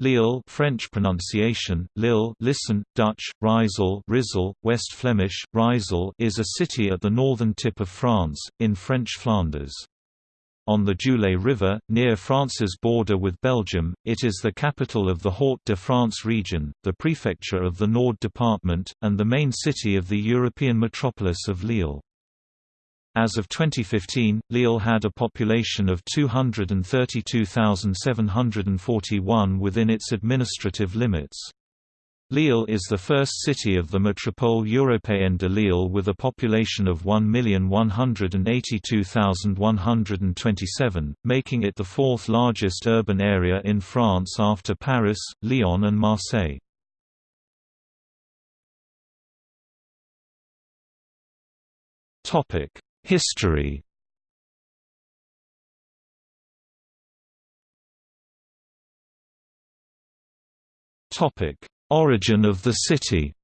Lille French pronunciation, Lille listen, Dutch, Rijssel Rizel, West Flemish, Rijssel is a city at the northern tip of France, in French Flanders. On the Joulay River, near France's border with Belgium, it is the capital of the Hauts-de-France region, the prefecture of the Nord department, and the main city of the European metropolis of Lille. As of 2015, Lille had a population of 232,741 within its administrative limits. Lille is the first city of the Métropole Européenne de Lille with a population of 1,182,127, making it the fourth largest urban area in France after Paris, Lyon and Marseille. Topic History Topic: Origin of the city.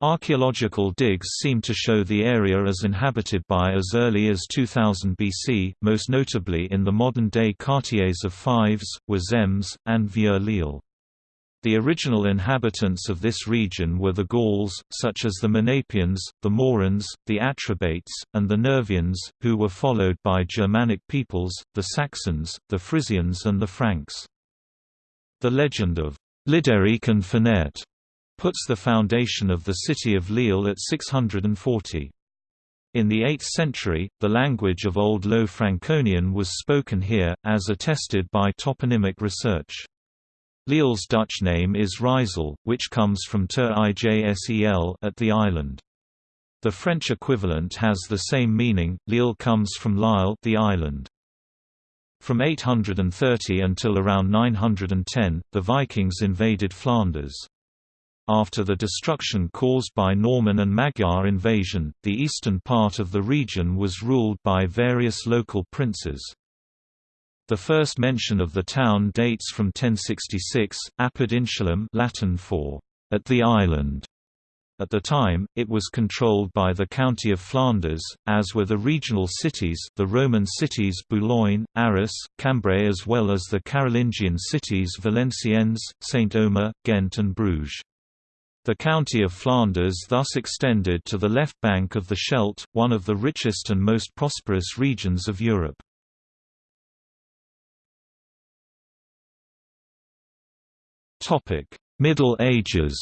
Archaeological digs seem to show the area as inhabited by as early as 2000 BC, most notably in the modern-day quartiers of Fives, Wazemmes, and Vieux-Lille. The original inhabitants of this region were the Gauls, such as the Menapians, the Morins, the Atrebates, and the Nervians, who were followed by Germanic peoples, the Saxons, the Frisians and the Franks. The legend of Lideric and Finette puts the foundation of the city of Lille at 640. In the 8th century, the language of Old Low Franconian was spoken here, as attested by toponymic research. Lille's Dutch name is Rijssel, which comes from ter ijsel at the island. The French equivalent has the same meaning. Lille comes from L'Isle, the island. From 830 until around 910, the Vikings invaded Flanders. After the destruction caused by Norman and Magyar invasion, the eastern part of the region was ruled by various local princes. The first mention of the town dates from 1066, apud insulum Latin for at the island. At the time, it was controlled by the County of Flanders, as were the regional cities the Roman cities Boulogne, Arras, Cambrai as well as the Carolingian cities Valenciennes, Saint-Omer, Ghent and Bruges. The County of Flanders thus extended to the left bank of the Scheldt, one of the richest and most prosperous regions of Europe. Middle Ages.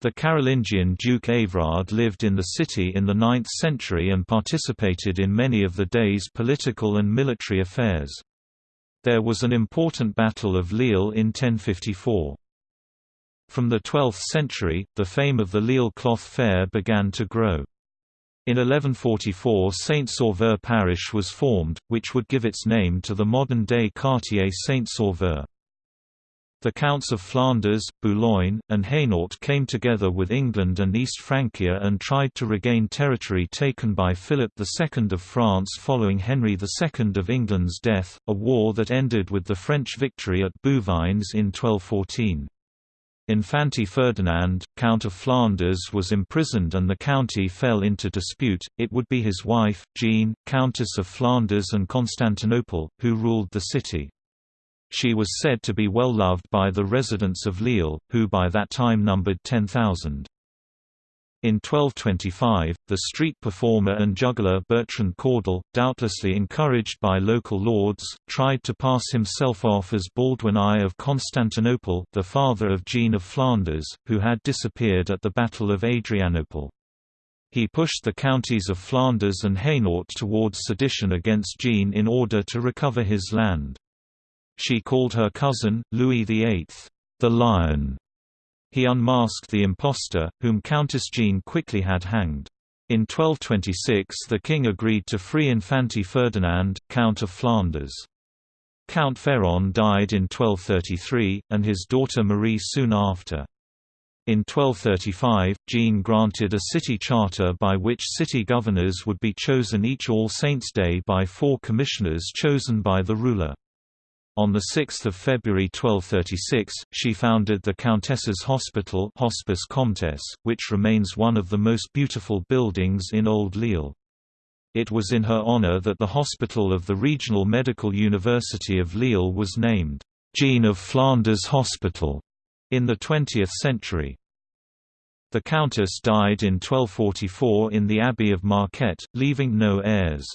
The Carolingian Duke Everard lived in the city in the 9th century and participated in many of the day's political and military affairs. There was an important Battle of Lille in 1054. From the 12th century, the fame of the Lille cloth fair began to grow. In 1144 Saint-Sauveur parish was formed, which would give its name to the modern-day quartier Saint-Sauveur. The Counts of Flanders, Boulogne, and Hainaut came together with England and East Francia and tried to regain territory taken by Philip II of France following Henry II of England's death, a war that ended with the French victory at Bouvines in 1214. Infante Ferdinand, Count of Flanders was imprisoned and the county fell into dispute, it would be his wife, Jean, Countess of Flanders and Constantinople, who ruled the city. She was said to be well loved by the residents of Lille, who by that time numbered 10,000. In 1225, the street performer and juggler Bertrand Cordel, doubtlessly encouraged by local lords, tried to pass himself off as Baldwin I of Constantinople the father of Jean of Flanders, who had disappeared at the Battle of Adrianople. He pushed the counties of Flanders and Hainaut towards sedition against Jean in order to recover his land. She called her cousin, Louis VIII, the Lion, he unmasked the impostor, whom Countess Jean quickly had hanged. In 1226 the king agreed to free Infante Ferdinand, Count of Flanders. Count Ferrand died in 1233, and his daughter Marie soon after. In 1235, Jean granted a city charter by which city governors would be chosen each All Saints' Day by four commissioners chosen by the ruler. On 6 February 1236, she founded the Countess's Hospital Hospice Comtesse, which remains one of the most beautiful buildings in Old Lille. It was in her honor that the hospital of the Regional Medical University of Lille was named, Jean of Flanders Hospital, in the 20th century. The countess died in 1244 in the Abbey of Marquette, leaving no heirs.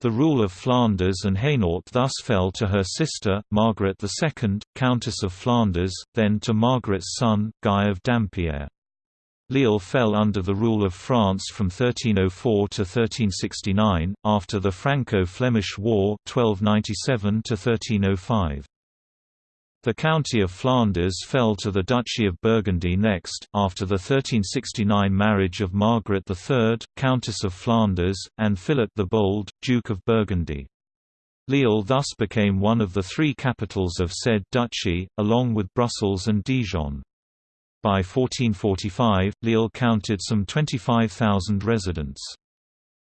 The rule of Flanders and Hainaut thus fell to her sister, Margaret II, Countess of Flanders, then to Margaret's son, Guy of Dampierre. Lille fell under the rule of France from 1304 to 1369, after the Franco-Flemish War 1297 to 1305. The County of Flanders fell to the Duchy of Burgundy next, after the 1369 marriage of Margaret III, Countess of Flanders, and Philip the Bold, Duke of Burgundy. Lille thus became one of the three capitals of said duchy, along with Brussels and Dijon. By 1445, Lille counted some 25,000 residents.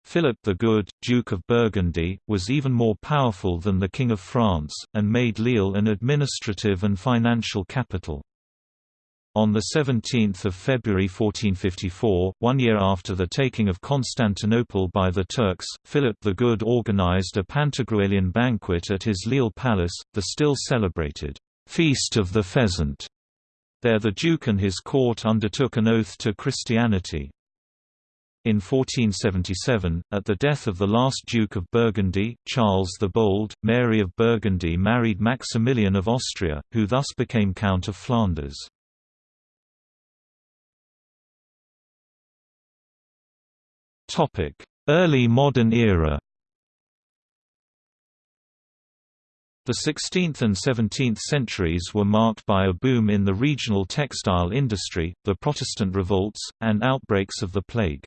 Philip the Good, Duke of Burgundy, was even more powerful than the King of France, and made Lille an administrative and financial capital. On 17 February 1454, one year after the taking of Constantinople by the Turks, Philip the Good organized a Pantagruelian banquet at his Lille palace, the still celebrated Feast of the Pheasant, there the Duke and his court undertook an oath to Christianity. In 1477, at the death of the last Duke of Burgundy, Charles the Bold, Mary of Burgundy married Maximilian of Austria, who thus became Count of Flanders. Early modern era The 16th and 17th centuries were marked by a boom in the regional textile industry, the Protestant revolts, and outbreaks of the plague.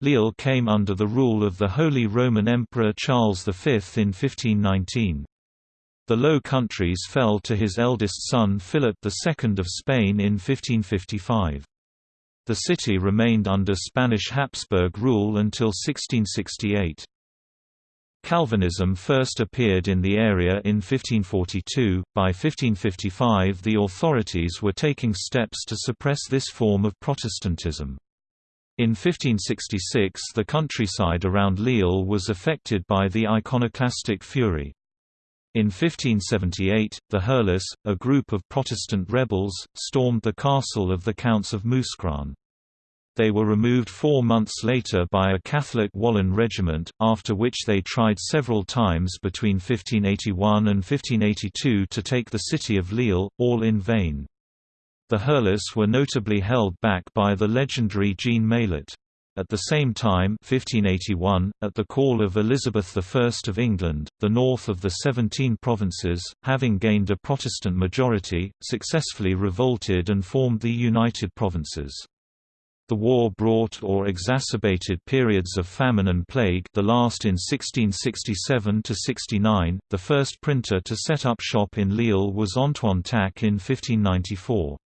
Lille came under the rule of the Holy Roman Emperor Charles V in 1519. The Low Countries fell to his eldest son Philip II of Spain in 1555. The city remained under Spanish Habsburg rule until 1668. Calvinism first appeared in the area in 1542. By 1555, the authorities were taking steps to suppress this form of Protestantism. In 1566 the countryside around Lille was affected by the iconoclastic fury. In 1578, the Heurlis, a group of Protestant rebels, stormed the castle of the Counts of Mouscron. They were removed four months later by a Catholic Wallon regiment, after which they tried several times between 1581 and 1582 to take the city of Lille, all in vain. The Heurlis were notably held back by the legendary Jean Maillet. At the same time 1581, at the call of Elizabeth I of England, the north of the Seventeen Provinces, having gained a Protestant majority, successfully revolted and formed the United Provinces. The war brought or exacerbated periods of famine and plague the last in 1667–69, the first printer to set up shop in Lille was Antoine Tack in 1594.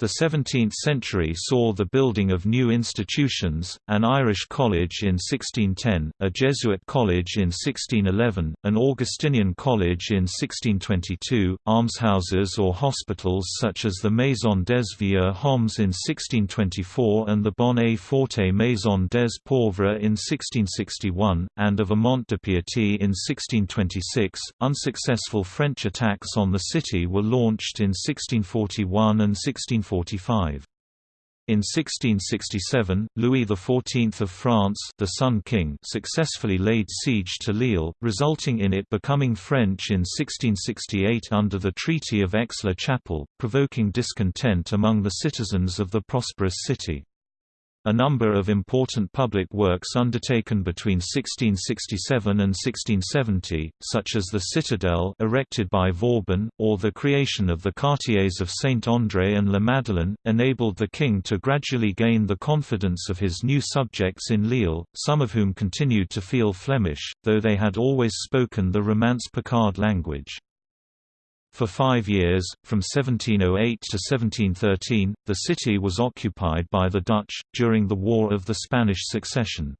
The 17th century saw the building of new institutions, an Irish college in 1610, a Jesuit college in 1611, an Augustinian college in 1622, almshouses or hospitals such as the Maison des Vieux Hommes in 1624 and the Bonne Forte Maison des Pauvres in 1661, and of a Vermont de Piété in 1626. Unsuccessful French attacks on the city were launched in 1641 and 16 1645. In 1667, Louis XIV of France the Sun King successfully laid siege to Lille, resulting in it becoming French in 1668 under the Treaty of Aix-la-Chapelle, provoking discontent among the citizens of the prosperous city. A number of important public works undertaken between 1667 and 1670, such as the Citadel erected by Vauban, or the creation of the quartiers of Saint-André and La Madeleine, enabled the king to gradually gain the confidence of his new subjects in Lille, some of whom continued to feel Flemish, though they had always spoken the Romance Picard language. For five years, from 1708 to 1713, the city was occupied by the Dutch, during the War of the Spanish Succession.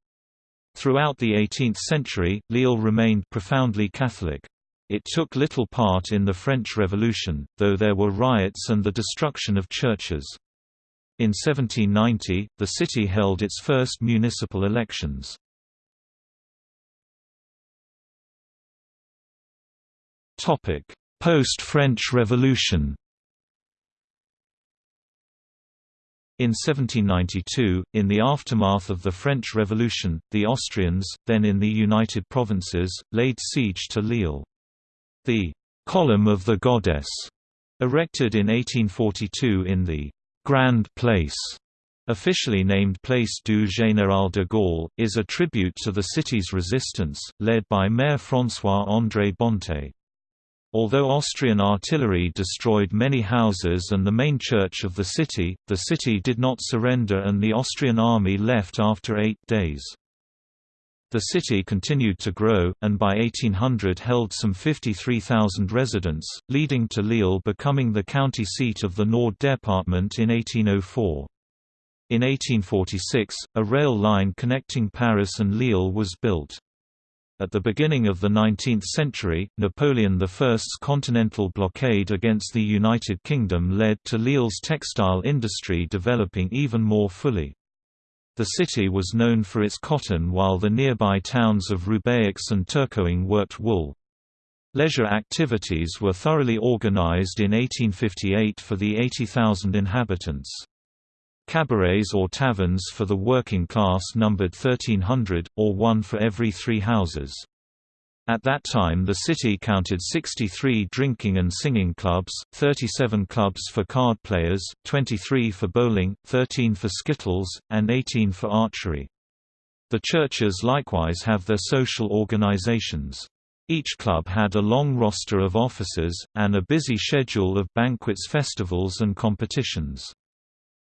Throughout the 18th century, Lille remained profoundly Catholic. It took little part in the French Revolution, though there were riots and the destruction of churches. In 1790, the city held its first municipal elections. Post-French Revolution In 1792, in the aftermath of the French Revolution, the Austrians, then in the United Provinces, laid siege to Lille. The «Column of the Goddess», erected in 1842 in the «Grand Place», officially named Place du Général de Gaulle, is a tribute to the city's resistance, led by Mayor François-André Bonté. Although Austrian artillery destroyed many houses and the main church of the city, the city did not surrender and the Austrian army left after eight days. The city continued to grow, and by 1800 held some 53,000 residents, leading to Lille becoming the county seat of the Nord Department in 1804. In 1846, a rail line connecting Paris and Lille was built. At the beginning of the 19th century, Napoleon I's continental blockade against the United Kingdom led to Lille's textile industry developing even more fully. The city was known for its cotton while the nearby towns of Roubaix and Tourcoing worked wool. Leisure activities were thoroughly organized in 1858 for the 80,000 inhabitants. Cabarets or taverns for the working class numbered 1,300, or one for every three houses. At that time the city counted 63 drinking and singing clubs, 37 clubs for card players, 23 for bowling, 13 for skittles, and 18 for archery. The churches likewise have their social organizations. Each club had a long roster of officers, and a busy schedule of banquets festivals and competitions.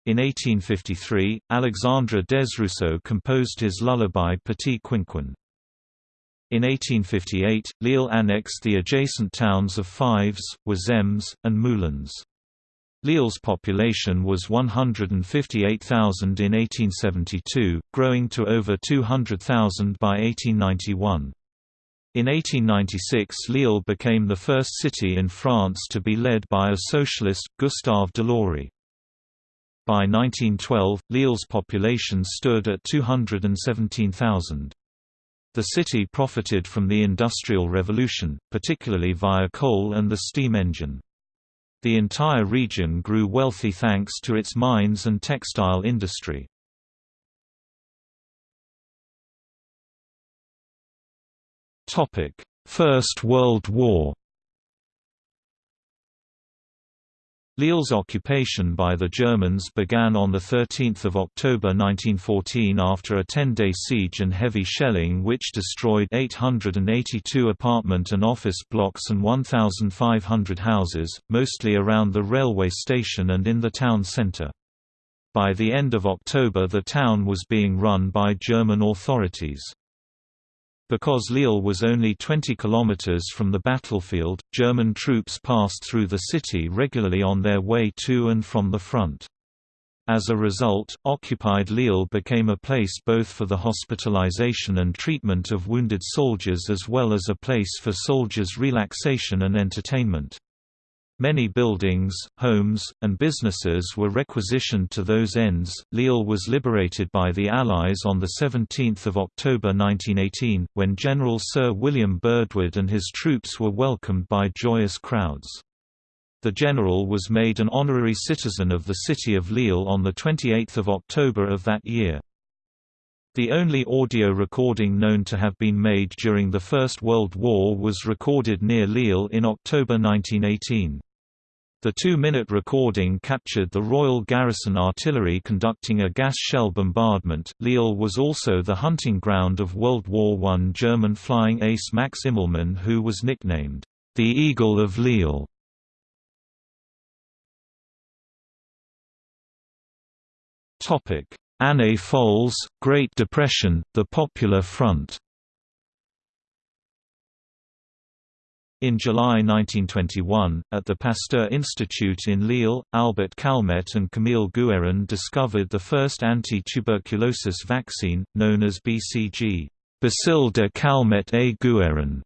In 1853, Alexandre Desrousseaux composed his lullaby Petit Quinquin. In 1858, Lille annexed the adjacent towns of Fives, Wazemmes, and Moulins. Lille's population was 158,000 in 1872, growing to over 200,000 by 1891. In 1896 Lille became the first city in France to be led by a socialist, Gustave Delory. By 1912, Lille's population stood at 217,000. The city profited from the Industrial Revolution, particularly via coal and the steam engine. The entire region grew wealthy thanks to its mines and textile industry. First World War Lille's occupation by the Germans began on 13 October 1914 after a 10-day siege and heavy shelling which destroyed 882 apartment and office blocks and 1,500 houses, mostly around the railway station and in the town centre. By the end of October the town was being run by German authorities. Because Lille was only 20 kilometers from the battlefield, German troops passed through the city regularly on their way to and from the front. As a result, occupied Lille became a place both for the hospitalization and treatment of wounded soldiers as well as a place for soldiers' relaxation and entertainment. Many buildings, homes, and businesses were requisitioned to those ends. Lille was liberated by the Allies on 17 October 1918, when General Sir William Birdwood and his troops were welcomed by joyous crowds. The general was made an honorary citizen of the city of Lille on 28 October of that year. The only audio recording known to have been made during the First World War was recorded near Lille in October 1918. The two-minute recording captured the Royal Garrison Artillery conducting a gas shell bombardment. Lille was also the hunting ground of World War I German flying ace Max Immelmann who was nicknamed, the Eagle of Lille. Années Folles, Great Depression, the Popular Front In July 1921, at the Pasteur Institute in Lille, Albert Calmette and Camille Guérin discovered the first anti-tuberculosis vaccine, known as BCG Bacille de Calmette et Guérin.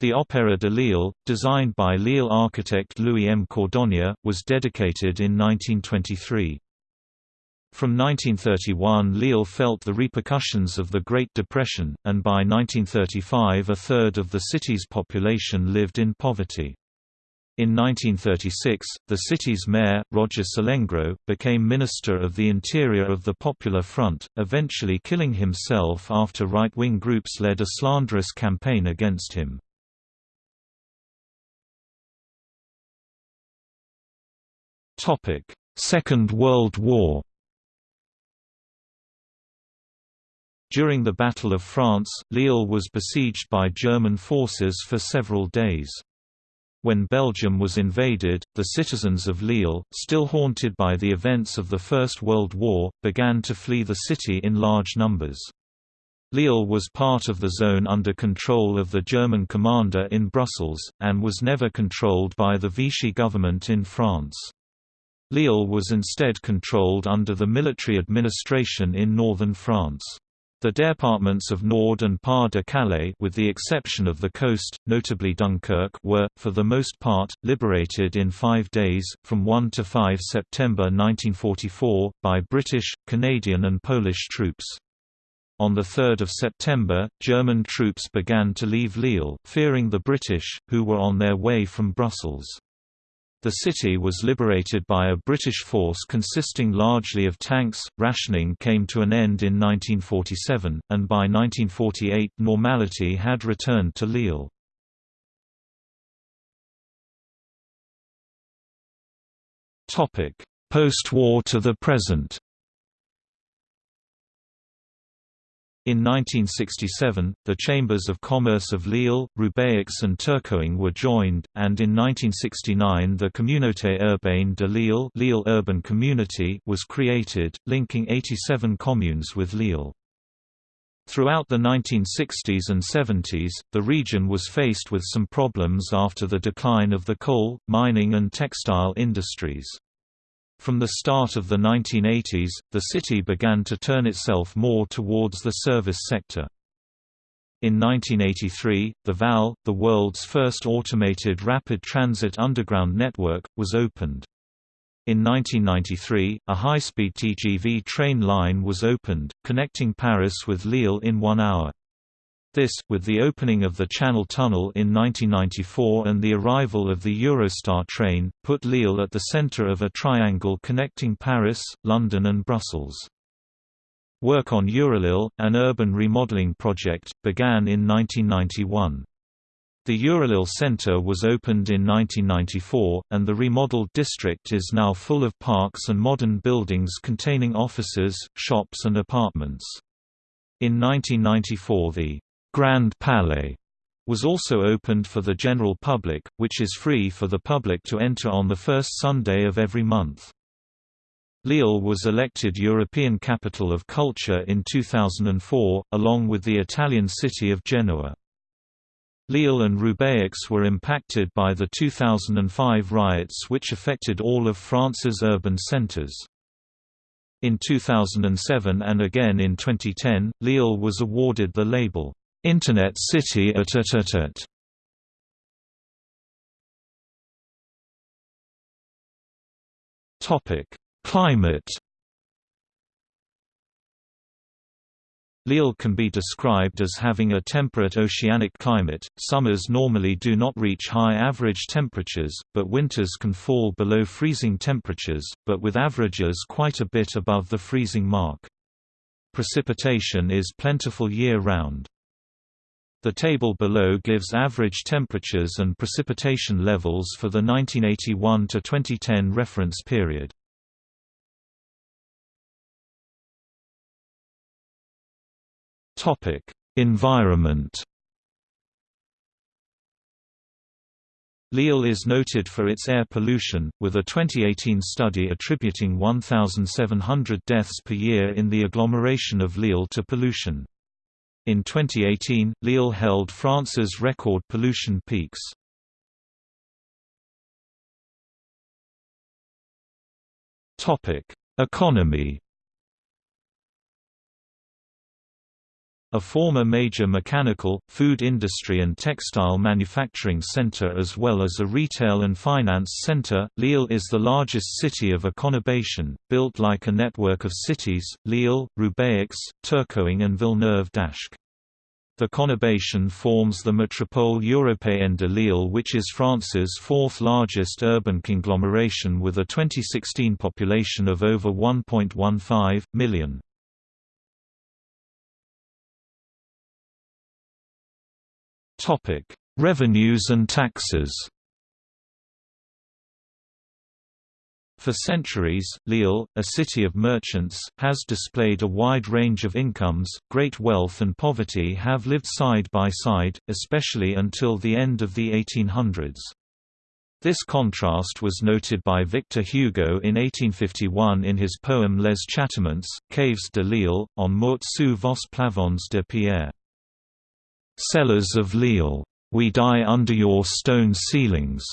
The Opéra de Lille, designed by Lille architect Louis M. Cordonnier, was dedicated in 1923. From 1931 Lille felt the repercussions of the Great Depression, and by 1935 a third of the city's population lived in poverty. In 1936, the city's mayor, Roger Salengro, became Minister of the Interior of the Popular Front, eventually killing himself after right-wing groups led a slanderous campaign against him. Second World War During the Battle of France, Lille was besieged by German forces for several days. When Belgium was invaded, the citizens of Lille, still haunted by the events of the First World War, began to flee the city in large numbers. Lille was part of the zone under control of the German commander in Brussels, and was never controlled by the Vichy government in France. Lille was instead controlled under the military administration in northern France. The départements of Nord and Pas-de-Calais with the exception of the coast, notably Dunkirk were, for the most part, liberated in five days, from 1 to 5 September 1944, by British, Canadian and Polish troops. On 3 September, German troops began to leave Lille, fearing the British, who were on their way from Brussels. The city was liberated by a British force consisting largely of tanks. Rationing came to an end in 1947, and by 1948 normality had returned to Lille. Post-war to the present In 1967, the Chambers of Commerce of Lille, Roubaix and Tourcoing were joined, and in 1969 the Communauté urbaine de Lille, Lille Urban Community was created, linking 87 communes with Lille. Throughout the 1960s and 70s, the region was faced with some problems after the decline of the coal, mining and textile industries. From the start of the 1980s, the city began to turn itself more towards the service sector. In 1983, the VAL, the world's first automated rapid transit underground network, was opened. In 1993, a high-speed TGV train line was opened, connecting Paris with Lille in one hour. This, with the opening of the Channel Tunnel in 1994 and the arrival of the Eurostar train, put Lille at the center of a triangle connecting Paris, London and Brussels. Work on Eurolille, an urban remodeling project, began in 1991. The Eurolille Centre was opened in 1994, and the remodeled district is now full of parks and modern buildings containing offices, shops and apartments. In 1994 the Grand Palais was also opened for the general public, which is free for the public to enter on the first Sunday of every month. Lille was elected European Capital of Culture in 2004, along with the Italian city of Genoa. Lille and Roubaix were impacted by the 2005 riots which affected all of France's urban centres. In 2007 and again in 2010, Lille was awarded the label, Internet City at at Topic: Climate. Lille can be described as having a temperate oceanic climate. Summers normally do not reach high average temperatures, but winters can fall below freezing temperatures, but with averages quite a bit above the freezing mark. Precipitation is plentiful year-round. The table below gives average temperatures and precipitation levels for the 1981 to 2010 reference period. Topic: Environment. Lille is noted for its air pollution, with a 2018 study attributing 1,700 deaths per year in the agglomeration of Lille to pollution. In 2018, Lille held France's record pollution peaks. Topic: Economy. A former major mechanical, food industry and textile manufacturing center as well as a retail and finance center, Lille is the largest city of a conurbation, built like a network of cities, Lille, Roubaix, Tourcoing and Villeneuve d'Ascq. The conurbation forms the Métropole Européenne de Lille which is France's fourth largest urban conglomeration with a 2016 population of over 1.15 million. Revenues and taxes For centuries, Lille, a city of merchants, has displayed a wide range of incomes. Great wealth and poverty have lived side by side, especially until the end of the 1800s. This contrast was noted by Victor Hugo in 1851 in his poem Les Châtiments, Caves de Lille, en mort sous vos plavons de pierre. Cellars of Lille, we die under your stone ceilings.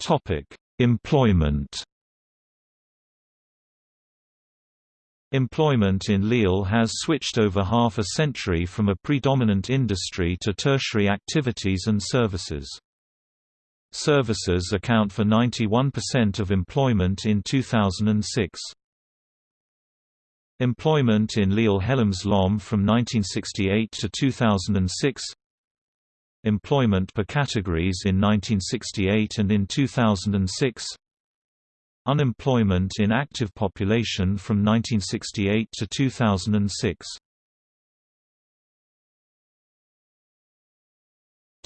Topic: Employment. Employment in Lille has switched over half a century from a predominant industry to tertiary activities and services. Services account for 91% of employment in 2006. Employment in Lille Hellemmes Lomme from 1968 to 2006 Employment per categories in 1968 and in 2006 Unemployment in active population from 1968 to 2006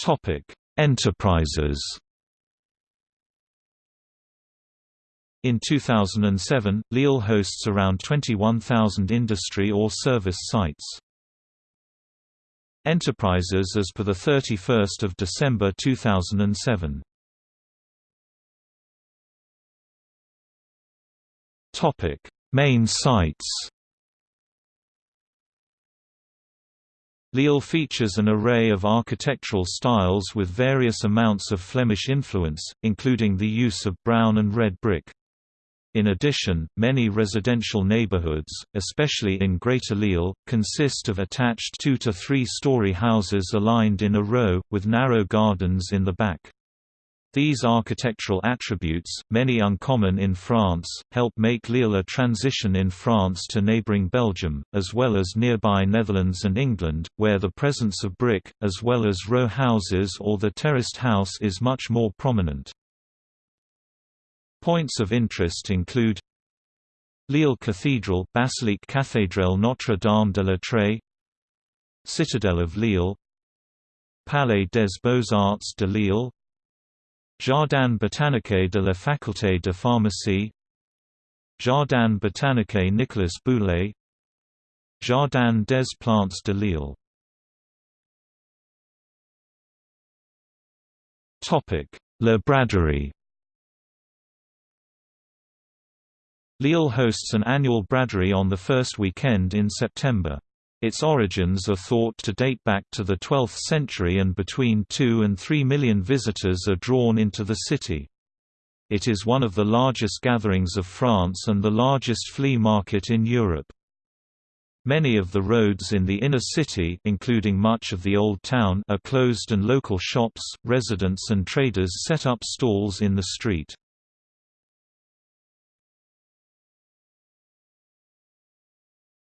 Topic: Enterprises. In 2007, Lille hosts around 21,000 industry or service sites. Enterprises as per 31 December 2007. Main sites Lille features an array of architectural styles with various amounts of Flemish influence, including the use of brown and red brick. In addition, many residential neighborhoods, especially in Greater Lille, consist of attached two- to three-story houses aligned in a row, with narrow gardens in the back. These architectural attributes, many uncommon in France, help make Lille a transition in France to neighbouring Belgium, as well as nearby Netherlands and England, where the presence of brick, as well as row houses or the terraced house is much more prominent. Points of interest include Lille Cathedral Basilique Cathédrale Notre-Dame de la Treille Citadel of Lille Palais des Beaux-Arts de Lille Jardin botanique de la Faculté de Pharmacie Jardin botanique Nicolas Boulay Jardin des Plantes de Lille. La Braderie Lille hosts an annual braderie on the first weekend in September. Its origins are thought to date back to the 12th century and between 2 and 3 million visitors are drawn into the city. It is one of the largest gatherings of France and the largest flea market in Europe. Many of the roads in the inner city including much of the Old Town are closed and local shops, residents and traders set up stalls in the street.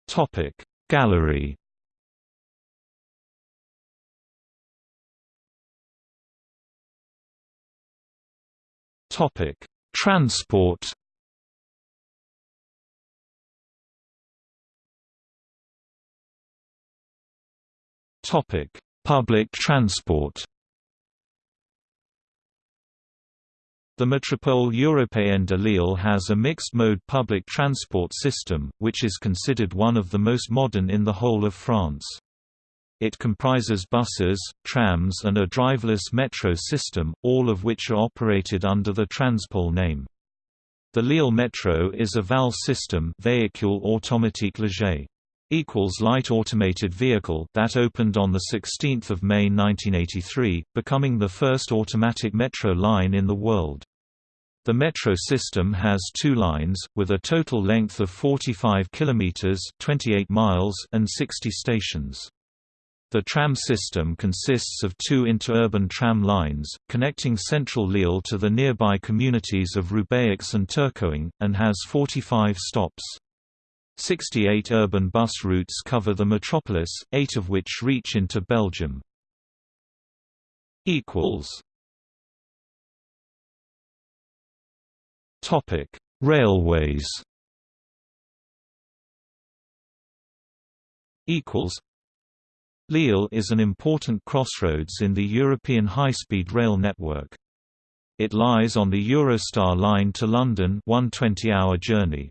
Topic. Gallery Topic. Transport Topic. Public transport The Métropole Européenne de Lille has a mixed-mode public transport system, which is considered one of the most modern in the whole of France. It comprises buses, trams and a driverless metro system, all of which are operated under the Transpol name. The Lille Metro is a VAL system véhicule automatique léger equals light automated vehicle that opened on the 16th of May 1983, becoming the first automatic metro line in the world. The metro system has two lines, with a total length of 45 kilometers (28 miles) and 60 stations. The tram system consists of two interurban tram lines, connecting central Lille to the nearby communities of Roubaix and Tourcoing, and has 45 stops. 68 urban bus routes cover the metropolis, eight of which reach into Belgium. Topic Railways Lille is an important crossroads in the European high-speed rail network. It lies on the Eurostar line to London one 20-hour journey.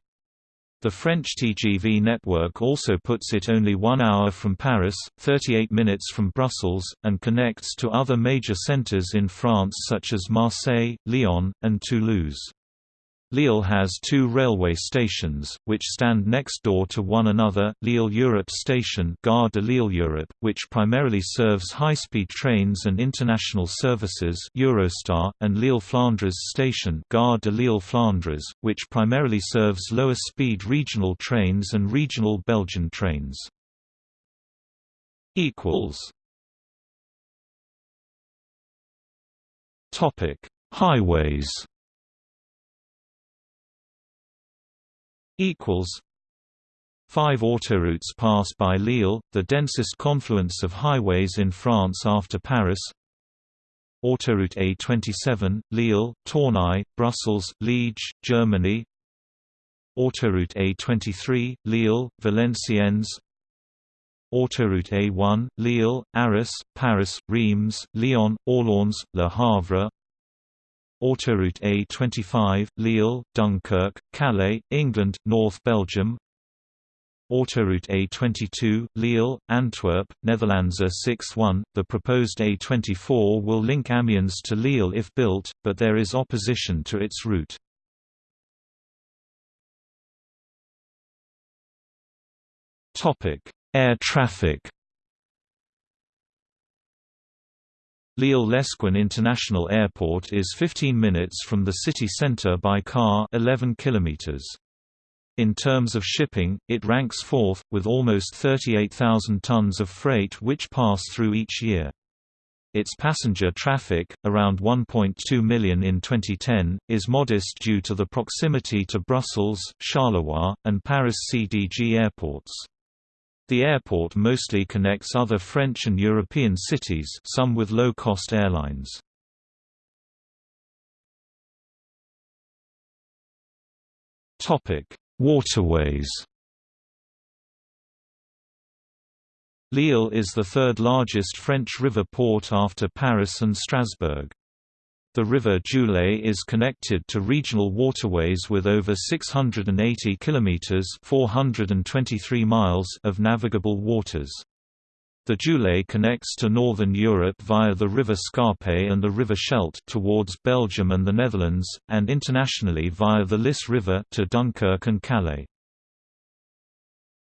The French TGV network also puts it only one hour from Paris, 38 minutes from Brussels, and connects to other major centres in France such as Marseille, Lyon, and Toulouse. Lille has two railway stations, which stand next door to one another, Lille Europe Station Gare de Lille Europe, which primarily serves high-speed trains and international services Eurostar, and Lille Flandres Station Gare de Lille Flandres, which primarily serves lower-speed regional trains and regional Belgian trains. Highways equals Five autoroutes pass by Lille, the densest confluence of highways in France after Paris. Autoroute A27, Lille, Tournai, Brussels, Liege, Germany. Autoroute A23, Lille, Valenciennes. Autoroute A1, Lille, Arras, Paris, Reims, Lyon, Orléans, Le Havre. Autoroute A25, Lille, Dunkirk, Calais, England, North Belgium Autoroute A22, Lille, Antwerp, Netherlands A61. The proposed A24 will link Amiens to Lille if built, but there is opposition to its route. Air traffic Lille-Lesquin International Airport is 15 minutes from the city center by car 11 kilometers. In terms of shipping, it ranks fourth, with almost 38,000 tons of freight which pass through each year. Its passenger traffic, around 1.2 million in 2010, is modest due to the proximity to Brussels, Charleroi, and Paris CDG airports. The airport mostly connects other French and European cities some with low-cost airlines. Waterways Lille is the third largest French river port after Paris and Strasbourg. The river Jouley is connected to regional waterways with over 680 kilometers (423 miles) of navigable waters. The Jouley connects to northern Europe via the river Scarpe and the river Scheldt towards Belgium and the Netherlands, and internationally via the Lys River to Dunkirk and Calais.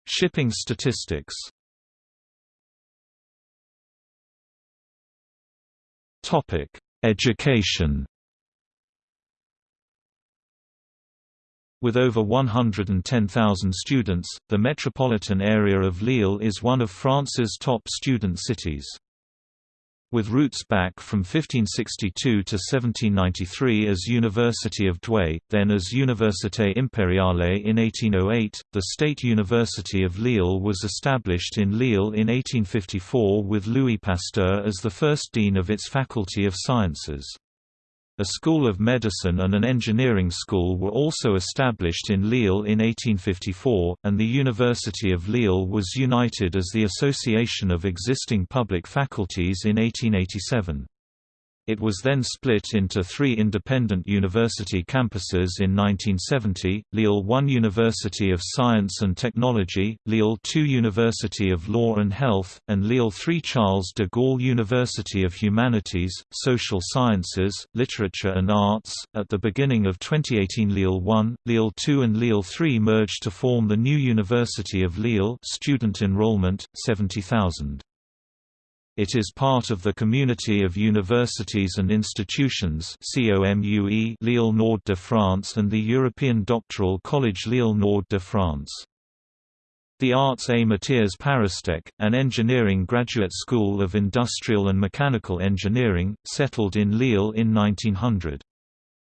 Shipping statistics Topic: Education With over 110,000 students, the metropolitan area of Lille is one of France's top student cities. With roots back from 1562 to 1793 as University of Douai, then as Université Impériale in 1808, the State University of Lille was established in Lille in 1854 with Louis Pasteur as the first dean of its Faculty of Sciences. A school of medicine and an engineering school were also established in Lille in 1854, and the University of Lille was united as the association of existing public faculties in 1887. It was then split into three independent university campuses in 1970, Lille 1 University of Science and Technology, Lille 2 University of Law and Health, and Lille 3 Charles de Gaulle University of Humanities, Social Sciences, Literature and Arts. At the beginning of 2018 Lille 1, Lille 2 and Lille 3 merged to form the new University of Lille student enrollment, 70,000. It is part of the Community of Universities and Institutions Lille Nord de France and the European Doctoral College Lille Nord de France. The Arts et Métiers Paristech, an engineering graduate school of industrial and mechanical engineering, settled in Lille in 1900.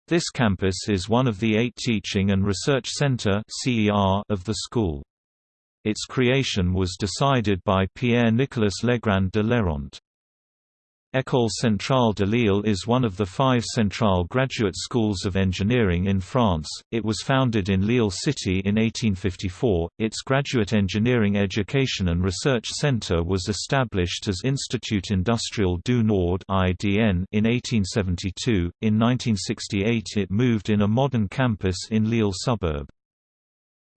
This campus is one of the eight teaching and research centre of the school. Its creation was decided by Pierre-Nicolas Legrand de L'Héront. École Centrale de Lille is one of the five Centrale graduate schools of engineering in France. It was founded in Lille City in 1854. Its graduate engineering education and research center was established as Institut Industriel du Nord (IDN) in 1872. In 1968, it moved in a modern campus in Lille suburb.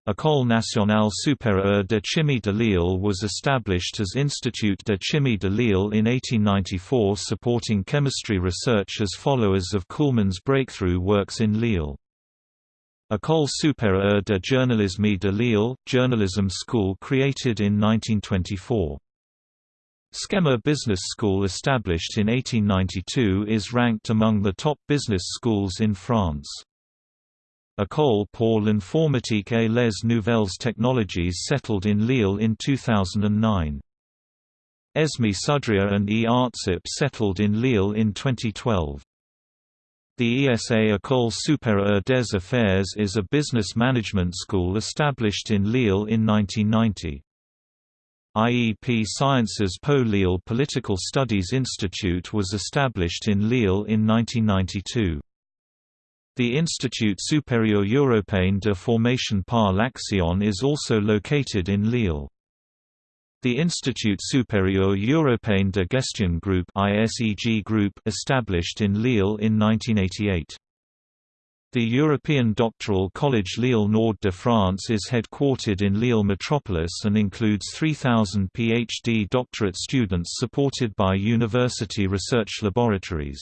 École nationale supérieure de chimie de Lille was established as Institut de chimie de Lille in 1894 supporting chemistry research as followers of Kuhlmann's breakthrough works in Lille. École supérieure de journalisme de Lille, journalism school created in 1924. SKEMA Business School established in 1892 is ranked among the top business schools in France. École pour l'informatique et les nouvelles technologies settled in Lille in 2009. Esme Sudria and e-artsup settled in Lille in 2012. The ESA École supérieure des affaires is a business management school established in Lille in 1990. IEP Sciences Po Lille Political Studies Institute was established in Lille in 1992. The Institut Supérieur Européen de Formation par l'Action is also located in Lille. The Institut Supérieur Européen de Gestion Group ISEG Group established in Lille in 1988. The European Doctoral College Lille Nord de France is headquartered in Lille metropolis and includes 3,000 PhD doctorate students supported by university research laboratories.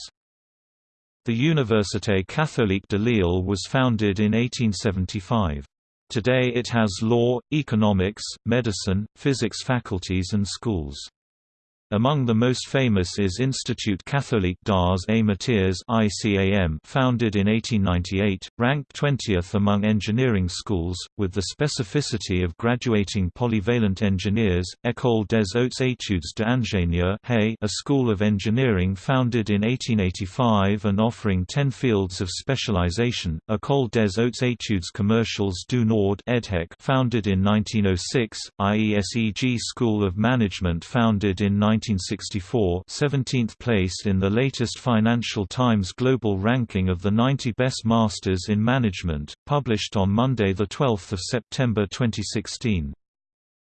The Université catholique de Lille was founded in 1875. Today it has law, economics, medicine, physics faculties and schools. Among the most famous is Institut Catholique Métiers (ICAM), founded in 1898, ranked 20th among engineering schools, with the specificity of graduating polyvalent engineers. École des Hautes Études d'Ingénieur a school of engineering founded in 1885 and offering 10 fields of specialization. École des Hautes Études Commerciales du Nord founded in 1906. IESEG School of Management, founded in 19 1964 17th place in the latest Financial Times Global Ranking of the 90 Best Masters in Management, published on Monday 12 September 2016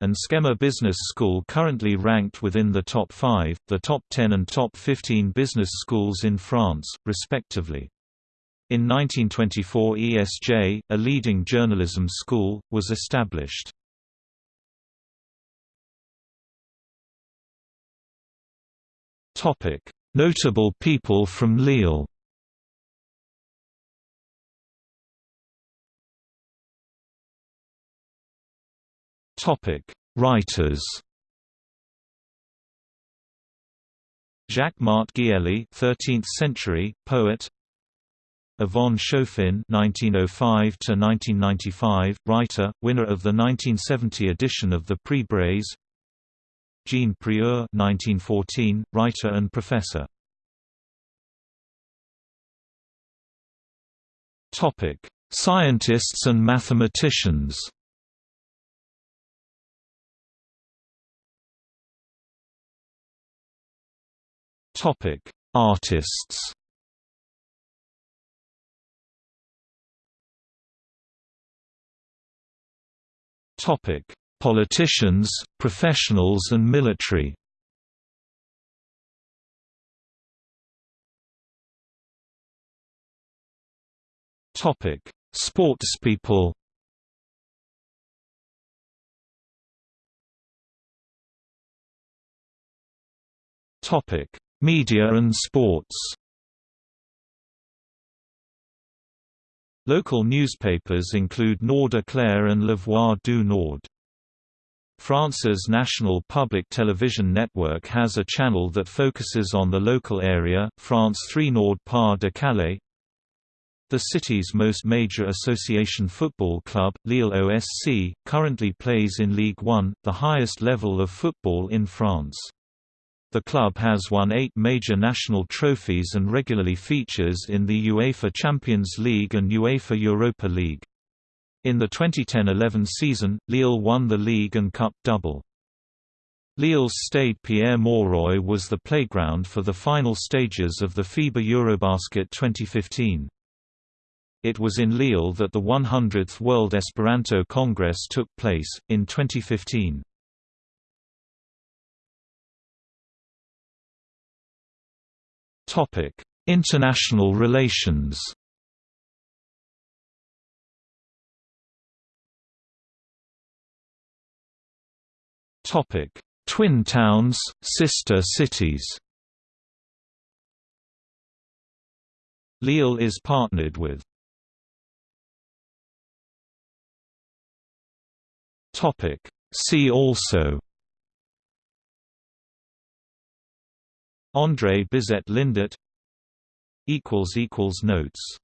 and SKEMA Business School currently ranked within the top 5, the top 10 and top 15 business schools in France, respectively. In 1924 ESJ, a leading journalism school, was established. Topic: Notable people from Lille. Topic: Writers. Jacquemart Giélée, 13th century poet. Yvonne Chauffin (1905–1995), writer, winner of the 1970 edition of the Prix Braize. Jean Prieur 1914, writer and professor. Topic: Scientists and mathematicians. Topic: Artists. Topic: Politicians, professionals and military Topic: Sportspeople Topic: Media and sports. Local newspapers include Nord Éclair and La Voix du Nord. France's national public television network has a channel that focuses on the local area, France 3 Nord Pas de Calais. The city's most major association football club, Lille OSC, currently plays in Ligue 1, the highest level of football in France. The club has won eight major national trophies and regularly features in the UEFA Champions League and UEFA Europa League. In the 2010–11 season, Lille won the league and cup double. Lille's Stade Pierre-Mauroy was the playground for the final stages of the FIBA Eurobasket 2015. It was in Lille that the 100th World Esperanto Congress took place, in 2015. International relations Topic: Twin towns, sister cities. Lille is partnered with. Topic: See also. André Bizet Lindet equals equals notes